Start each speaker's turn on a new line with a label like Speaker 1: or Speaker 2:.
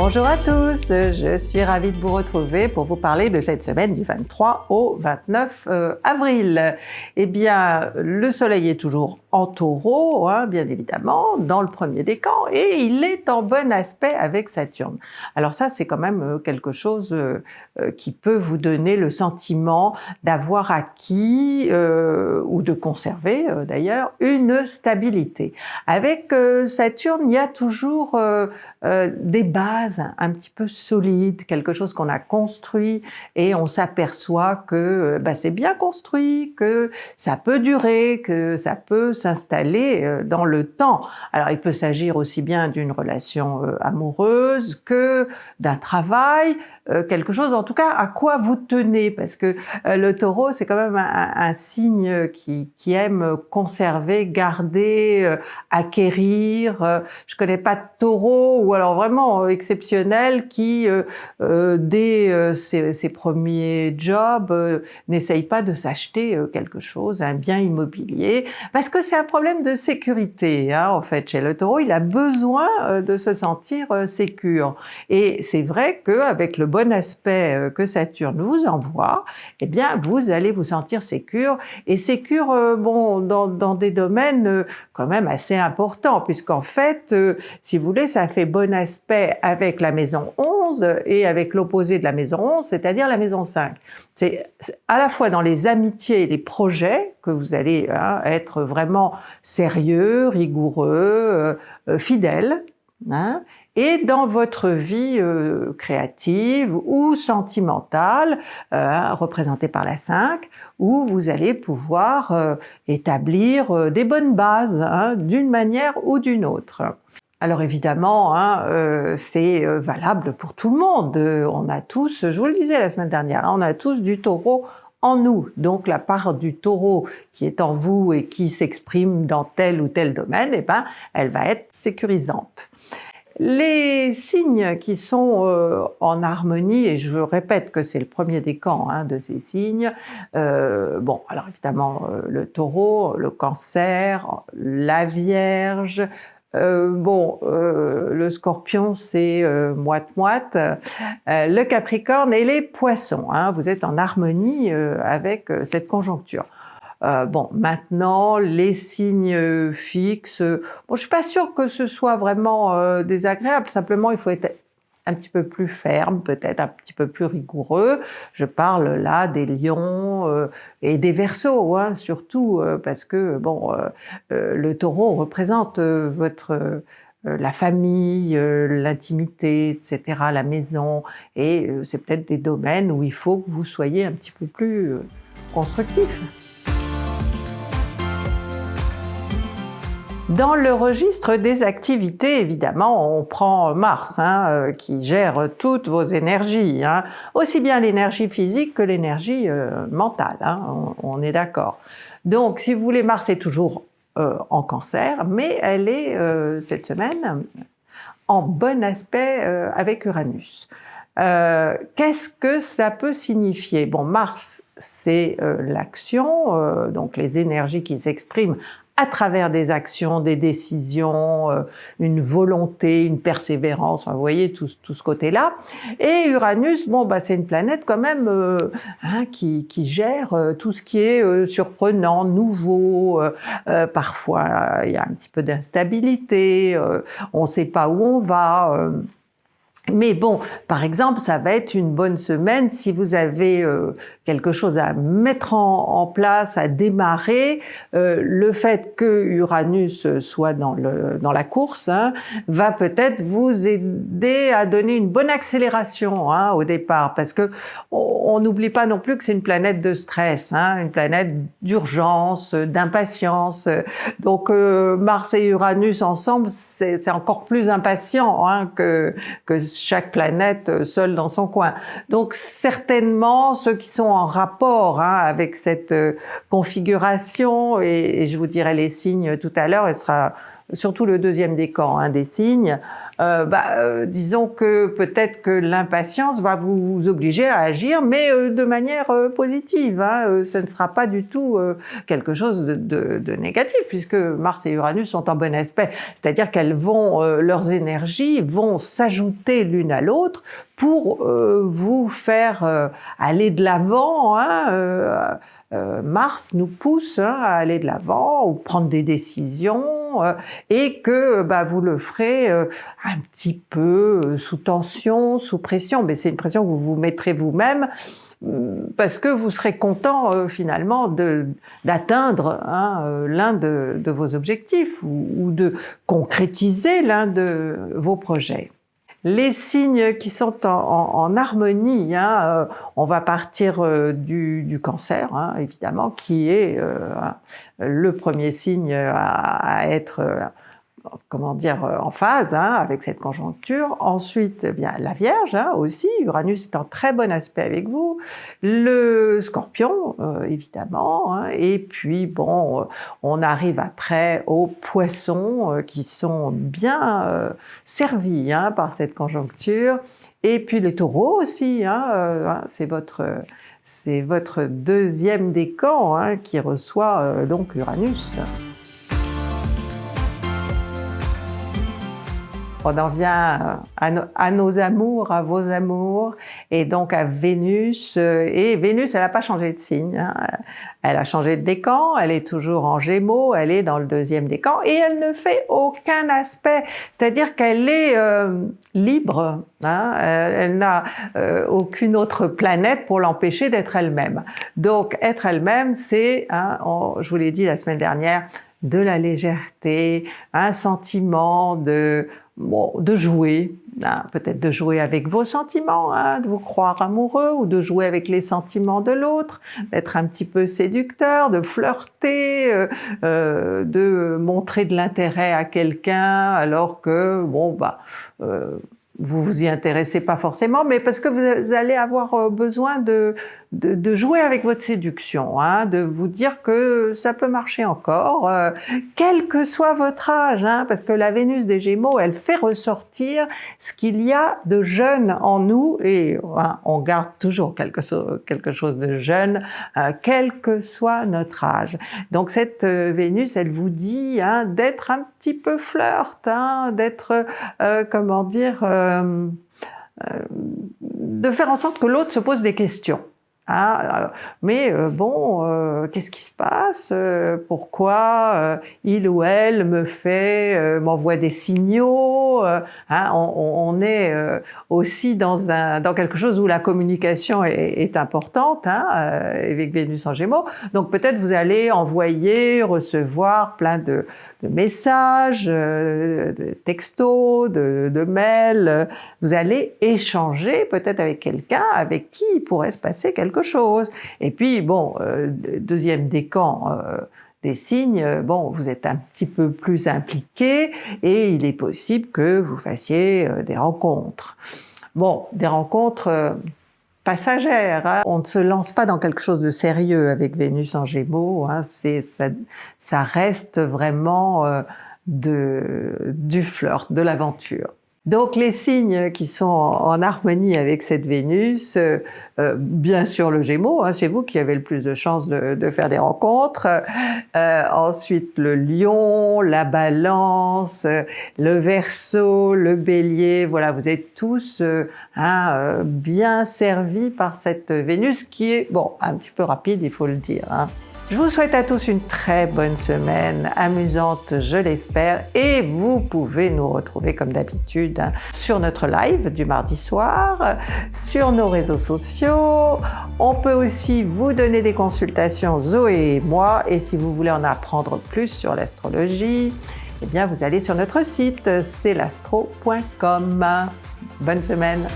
Speaker 1: Bonjour à tous, je suis ravie de vous retrouver pour vous parler de cette semaine du 23 au 29 euh, avril. Eh bien, le soleil est toujours en taureau, hein, bien évidemment, dans le premier décan, et il est en bon aspect avec Saturne. Alors ça, c'est quand même euh, quelque chose euh, qui peut vous donner le sentiment d'avoir acquis, ou de conserver d'ailleurs, une stabilité. Avec Saturne, il y a toujours des bases un petit peu solides, quelque chose qu'on a construit, et on s'aperçoit que bah, c'est bien construit, que ça peut durer, que ça peut s'installer euh, dans le temps. Alors il peut s'agir aussi bien d'une relation euh, amoureuse que d'un travail, euh, quelque chose en tout cas à quoi vous tenez, parce que le taureau c'est quand même un, signe qui, aime conserver, garder, acquérir. Je connais pas de taureau ou alors vraiment exceptionnel qui, dès ses, ses, premiers jobs, n'essaye pas de s'acheter quelque chose, un bien immobilier, parce que c'est un problème de sécurité, hein, en fait, chez le taureau, il a besoin euh, de se sentir euh, sécure. Et c'est vrai qu'avec le bon aspect euh, que Saturne vous envoie, eh bien, vous allez vous sentir sécure, et sécure, bon, dans, dans, des domaines quand même assez importants, puisqu'en fait, si vous voulez, ça fait bon aspect avec la maison 11 et avec l'opposé de la maison 11, c'est-à-dire la maison 5. C'est à la fois dans les amitiés et les projets que vous allez hein, être vraiment sérieux, rigoureux, euh, euh, fidèle, hein, et dans votre vie euh, créative ou sentimentale, représentée par la 5, où vous allez pouvoir établir des bonnes bases hein, d'une manière ou d'une autre. Alors évidemment, c'est valable pour tout le monde. On a tous, je vous le disais la semaine dernière, on a tous du taureau en nous. Donc la part du taureau qui est en vous et qui s'exprime dans tel ou tel domaine, eh ben, elle va être sécurisante. Les signes qui sont euh, en harmonie, et je répète que c'est le premier décan hein, de ces signes, euh, bon, alors évidemment euh, le taureau, le cancer, la vierge, euh, bon, euh, le scorpion, c'est euh, moite-moite. le capricorne et les poissons. Hein, vous êtes en harmonie avec cette conjoncture. bon, maintenant, les signes fixes, bon, je suis pas sûre que ce soit vraiment désagréable, simplement il faut être un petit peu plus ferme, peut-être un petit peu plus rigoureux. Je parle là des lions euh, et des versos, hein, surtout euh, parce que bon, euh, le taureau représente votre la famille, l'intimité, etc., la maison, et c'est peut-être des domaines où il faut que vous soyez un petit peu plus constructif. Dans le registre des activités, évidemment, on prend Mars, hein, euh, qui gère toutes vos énergies, hein. aussi bien l'énergie physique que l'énergie euh, mentale, hein, on, est d'accord. Donc, si vous voulez, Mars est toujours euh, en cancer, mais elle est, cette semaine, en bon aspect avec Uranus. Qu'est-ce que ça peut signifier? Bon, Mars, c'est l'action, donc les énergies qui s'expriment à travers des actions, des décisions, euh, une volonté, une persévérance, vous voyez tout, tout ce côté-là. Et Uranus, bon, bah, c'est une planète quand même euh, hein, qui, qui, gère euh, tout ce qui est surprenant, nouveau, parfois il y a un petit peu d'instabilité, on ne sait pas où on va. Mais bon, par exemple, ça va être une bonne semaine si vous avez euh, quelque chose à mettre en, place, à démarrer. Euh, le fait que Uranus soit dans, le, dans la course hein, va peut-être vous aider à donner une bonne accélération hein, au départ, parce que on n'oublie pas non plus que c'est une planète de stress, hein, une planète d'urgence, d'impatience. Donc euh, Mars et Uranus ensemble, c'est encore plus impatient hein, que, que chaque planète euh, seule dans son coin. Donc certainement, ceux qui sont en rapport hein, avec cette euh, configuration, et, je vous dirai les signes tout à l'heure, elle sera surtout le deuxième décan hein, des signes, euh, bah, euh, disons que peut-être que l'impatience va vous obliger à agir, mais euh, de manière positive. Hein, ce ne sera pas du tout quelque chose de, de, négatif, puisque Mars et Uranus sont en bon aspect. C'est-à-dire qu'elles vont, leurs énergies vont s'ajouter l'une à l'autre pour vous faire aller de l'avant. Hein, Mars nous pousse hein, à aller de l'avant ou prendre des décisions euh, et que bah, vous le ferez euh, un petit peu euh, sous tension, sous pression, mais c'est une pression que vous vous mettrez vous-même parce que vous serez content finalement d'atteindre hein, l'un de, vos objectifs ou de concrétiser l'un de vos projets les signes qui sont en, harmonie, hein, euh, on va partir euh, du, cancer, hein, évidemment, qui est euh, le premier signe à être comment dire, euh, en phase hein, avec cette conjoncture. Ensuite, eh bien la Vierge hein, aussi, Uranus est en très bon aspect avec vous. Le Scorpion, euh, évidemment. Hein. et puis, bon, euh, on arrive après aux Poissons qui sont bien servis par cette conjoncture. Et puis les Taureaux aussi, c'est votre c'est votre deuxième décan qui reçoit donc Uranus. On en vient à, nos amours, à vos amours, et donc à Vénus. Et Vénus, elle n'a pas changé de signe. Hein. Elle a changé de décan, elle est toujours en Gémeaux, elle est dans le deuxième décan, et elle ne fait aucun aspect. C'est-à-dire qu'elle est euh, libre. Hein. Elle, n'a euh, aucune autre planète pour l'empêcher d'être elle-même. Donc être elle-même, c'est, hein, je vous l'ai dit la semaine dernière, de la légèreté, un sentiment de bon, de jouer, hein, peut-être de jouer avec vos sentiments, hein, de vous croire amoureux ou de jouer avec les sentiments de l'autre, d'être un petit peu séducteur, de flirter, euh, euh, de montrer de l'intérêt à quelqu'un alors que bon bah euh, vous vous y intéressez pas forcément, mais parce que vous allez avoir euh, besoin de, de, jouer avec votre séduction, hein, de vous dire que ça peut marcher encore, euh, quel que soit votre âge, hein, parce que la Vénus des Gémeaux, elle fait ressortir ce qu'il y a de jeune en nous, et hein, on garde toujours quelque, quelque chose de jeune, euh, quel que soit notre âge. Donc cette Vénus, elle vous dit hein, d'être un petit peu flirt, hein, d'être, comment dire, de faire en sorte que l'autre se pose des questions. Hein, euh, mais euh, bon, euh, qu'est-ce qui se passe Pourquoi il ou elle me fait, m'envoie des signaux hein, on, est aussi dans, un, dans quelque chose où la communication est, importante, hein, avec Vénus en Gémeaux. Donc peut-être vous allez envoyer, recevoir plein de, messages, de textos, de, mails. Vous allez échanger peut-être avec quelqu'un avec qui pourrait se passer quelque chose. Et puis, bon, euh, deuxième décan, euh, des signes, euh, bon, vous êtes un petit peu plus impliqué et il est possible que vous fassiez des rencontres. Bon, des rencontres passagères. Hein. On ne se lance pas dans quelque chose de sérieux avec Vénus en Gémeaux. Hein. Ça, reste vraiment de, du flirt, de l'aventure. Donc les signes qui sont en harmonie avec cette Vénus, euh, euh, bien sûr le Gémeaux, hein, c'est vous qui avez le plus de chances de, faire des rencontres. Euh, ensuite le Lion, la Balance, le Verseau, le Bélier. Voilà, vous êtes tous hein, bien servis par cette Vénus qui est bon un petit peu rapide, il faut le dire. Hein. Je vous souhaite à tous une très bonne semaine, amusante je l'espère, et vous pouvez nous retrouver comme hein, sur notre live du mardi soir, sur nos réseaux sociaux. On peut aussi vous donner des consultations, Zoé et moi, et si vous voulez en apprendre plus sur l'astrologie, eh bien vous allez sur notre site, c'est l'astro.com. Bonne semaine